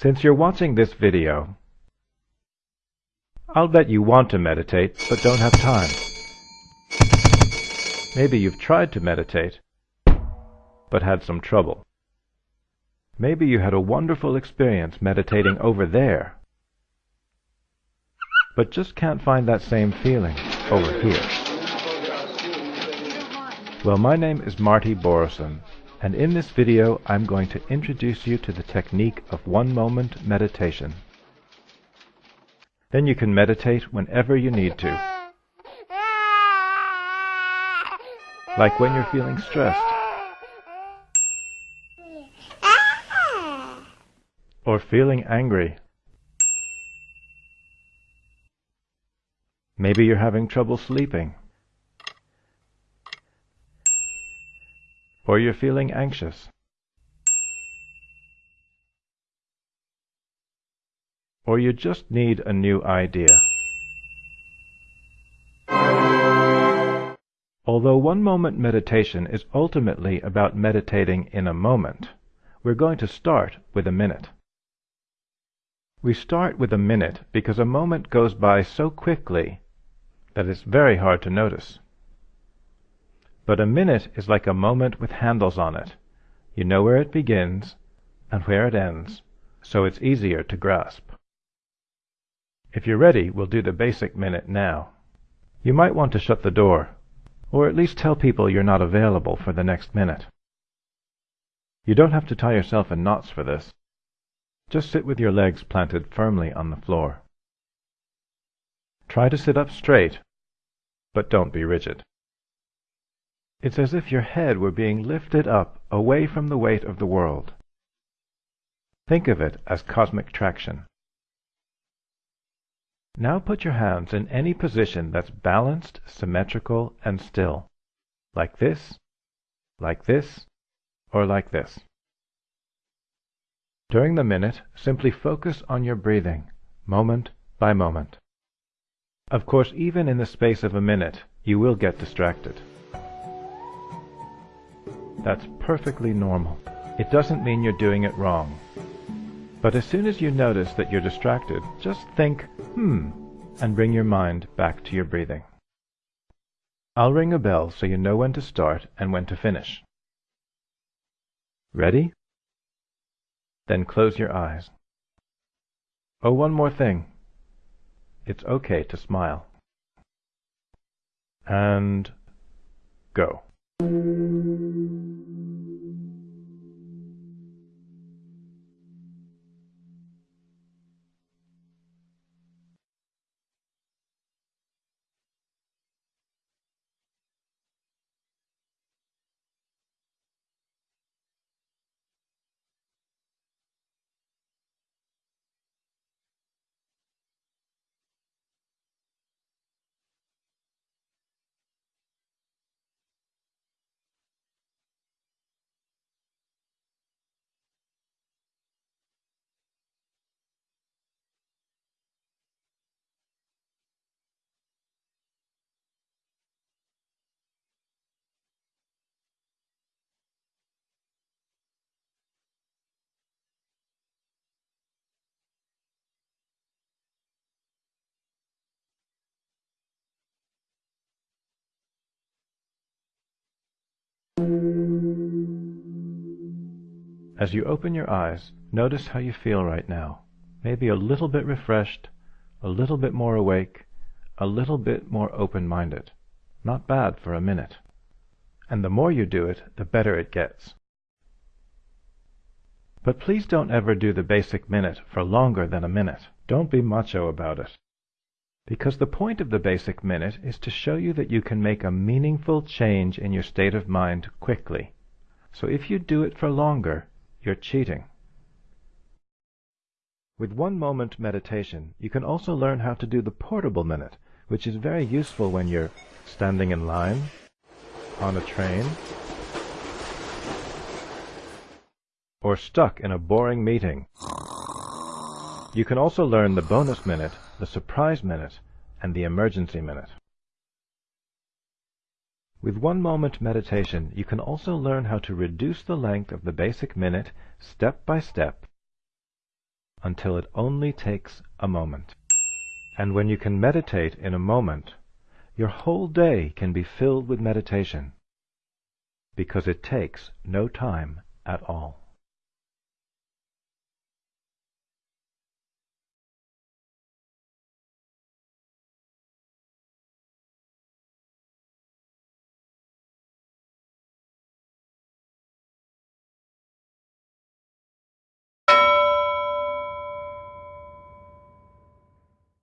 Since you're watching this video, I'll bet you want to meditate but don't have time. Maybe you've tried to meditate but had some trouble. Maybe you had a wonderful experience meditating over there, but just can't find that same feeling over here. Well, my name is Marty Boroson, and in this video I'm going to introduce you to the technique of one-moment meditation. Then you can meditate whenever you need to. Like when you're feeling stressed, or feeling angry. Maybe you're having trouble sleeping. Or you're feeling anxious. Or you just need a new idea. Although one-moment meditation is ultimately about meditating in a moment, we're going to start with a minute. We start with a minute because a moment goes by so quickly that it's very hard to notice. But a minute is like a moment with handles on it. You know where it begins and where it ends, so it's easier to grasp. If you're ready, we'll do the basic minute now. You might want to shut the door, or at least tell people you're not available for the next minute. You don't have to tie yourself in knots for this. Just sit with your legs planted firmly on the floor. Try to sit up straight, but don't be rigid. It's as if your head were being lifted up away from the weight of the world. Think of it as cosmic traction. Now put your hands in any position that's balanced, symmetrical, and still. Like this, like this, or like this. During the minute, simply focus on your breathing, moment by moment. Of course, even in the space of a minute, you will get distracted. That's perfectly normal. It doesn't mean you're doing it wrong. But as soon as you notice that you're distracted, just think, hmm, and bring your mind back to your breathing. I'll ring a bell so you know when to start and when to finish. Ready? Then close your eyes. Oh, one more thing. It's okay to smile. And go. As you open your eyes, notice how you feel right now. Maybe a little bit refreshed, a little bit more awake, a little bit more open-minded. Not bad for a minute. And the more you do it, the better it gets. But please don't ever do the basic minute for longer than a minute. Don't be macho about it. Because the point of the basic minute is to show you that you can make a meaningful change in your state of mind quickly. So if you do it for longer, you're cheating. With one moment meditation, you can also learn how to do the portable minute, which is very useful when you're standing in line, on a train, or stuck in a boring meeting. You can also learn the bonus minute, the surprise minute, and the emergency minute. With one moment meditation, you can also learn how to reduce the length of the basic minute step by step until it only takes a moment. And when you can meditate in a moment, your whole day can be filled with meditation, because it takes no time at all.